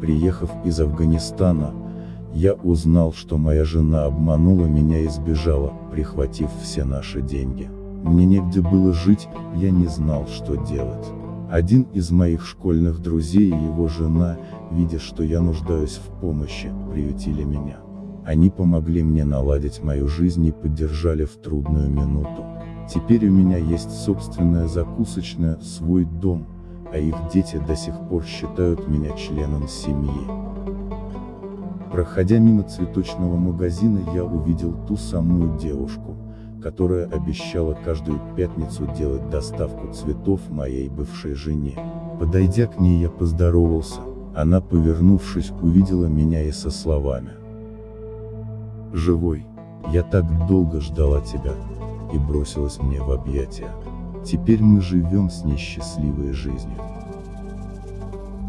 Приехав из Афганистана, я узнал, что моя жена обманула меня и сбежала, прихватив все наши деньги. Мне негде было жить, я не знал, что делать. Один из моих школьных друзей и его жена, видя, что я нуждаюсь в помощи, приютили меня. Они помогли мне наладить мою жизнь и поддержали в трудную минуту. Теперь у меня есть собственная закусочная, свой дом, а их дети до сих пор считают меня членом семьи. Проходя мимо цветочного магазина я увидел ту самую девушку, которая обещала каждую пятницу делать доставку цветов моей бывшей жене. Подойдя к ней я поздоровался, она повернувшись увидела меня и со словами. «Живой, я так долго ждала тебя», и бросилась мне в объятия. Теперь мы живем с ней счастливой жизнью.